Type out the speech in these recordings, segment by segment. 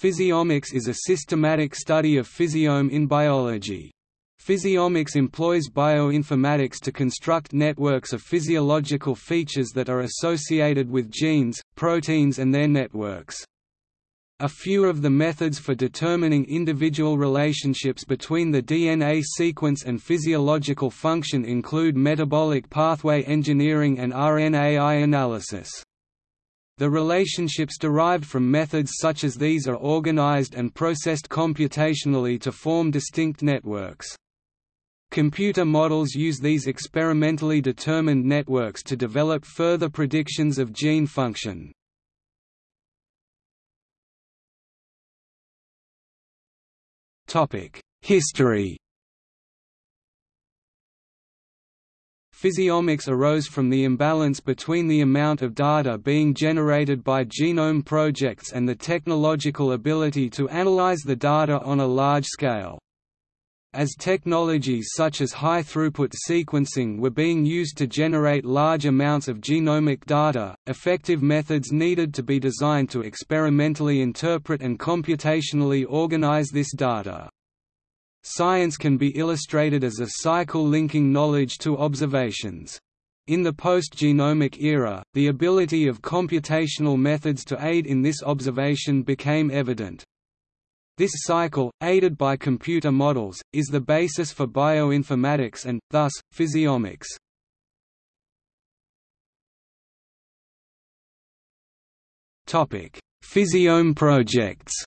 Physiomics is a systematic study of physiome in biology. Physiomics employs bioinformatics to construct networks of physiological features that are associated with genes, proteins and their networks. A few of the methods for determining individual relationships between the DNA sequence and physiological function include metabolic pathway engineering and RNAi analysis. The relationships derived from methods such as these are organized and processed computationally to form distinct networks. Computer models use these experimentally determined networks to develop further predictions of gene function. History Physiomics arose from the imbalance between the amount of data being generated by genome projects and the technological ability to analyze the data on a large scale. As technologies such as high-throughput sequencing were being used to generate large amounts of genomic data, effective methods needed to be designed to experimentally interpret and computationally organize this data. Science can be illustrated as a cycle linking knowledge to observations. In the post-genomic era, the ability of computational methods to aid in this observation became evident. This cycle, aided by computer models, is the basis for bioinformatics and, thus, physiomics. Physiome projects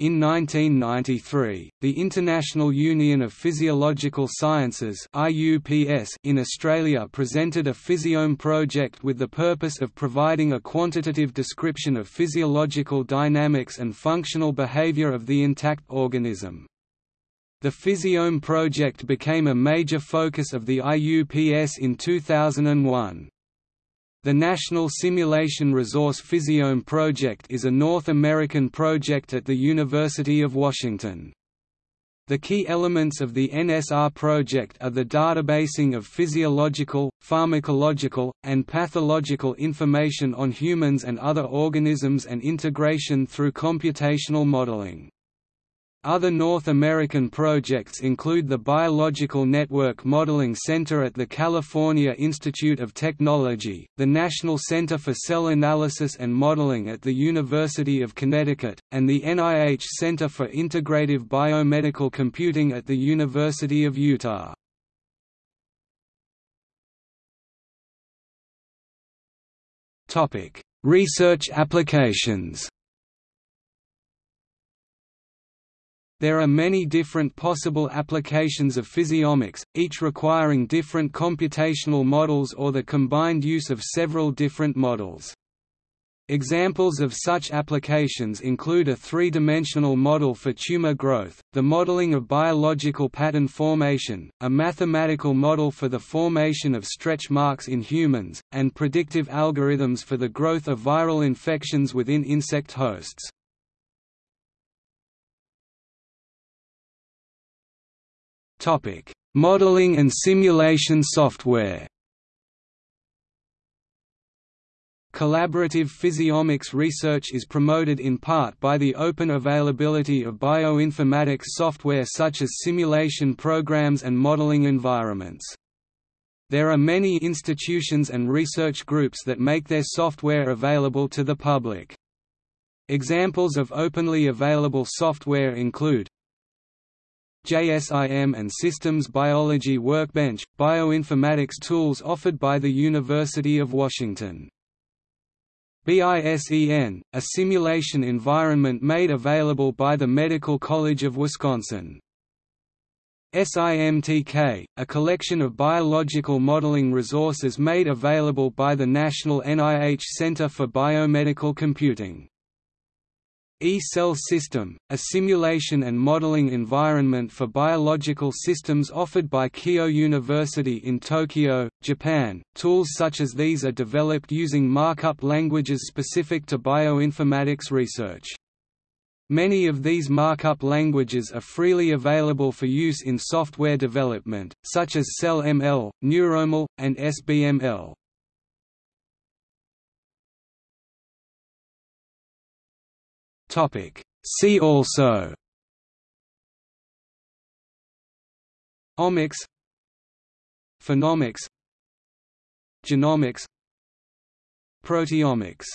In 1993, the International Union of Physiological Sciences in Australia presented a physiome project with the purpose of providing a quantitative description of physiological dynamics and functional behavior of the intact organism. The Physiome project became a major focus of the IUPS in 2001. The National Simulation Resource Physiome Project is a North American project at the University of Washington. The key elements of the NSR project are the databasing of physiological, pharmacological, and pathological information on humans and other organisms and integration through computational modeling. Other North American projects include the Biological Network Modeling Center at the California Institute of Technology, the National Center for Cell Analysis and Modeling at the University of Connecticut, and the NIH Center for Integrative Biomedical Computing at the University of Utah. Research applications There are many different possible applications of physiomics, each requiring different computational models or the combined use of several different models. Examples of such applications include a three-dimensional model for tumor growth, the modeling of biological pattern formation, a mathematical model for the formation of stretch marks in humans, and predictive algorithms for the growth of viral infections within insect hosts. Topic: Modeling and simulation software. Collaborative physiomics research is promoted in part by the open availability of bioinformatics software such as simulation programs and modeling environments. There are many institutions and research groups that make their software available to the public. Examples of openly available software include JSIM and Systems Biology Workbench, bioinformatics tools offered by the University of Washington. BISEN, a simulation environment made available by the Medical College of Wisconsin. SIMTK, a collection of biological modeling resources made available by the National NIH Center for Biomedical Computing. E-Cell System, a simulation and modeling environment for biological systems offered by Keio University in Tokyo, Japan. Tools such as these are developed using markup languages specific to bioinformatics research. Many of these markup languages are freely available for use in software development, such as CellML, NeuroML, and SBML. See also Omics Phenomics Genomics Proteomics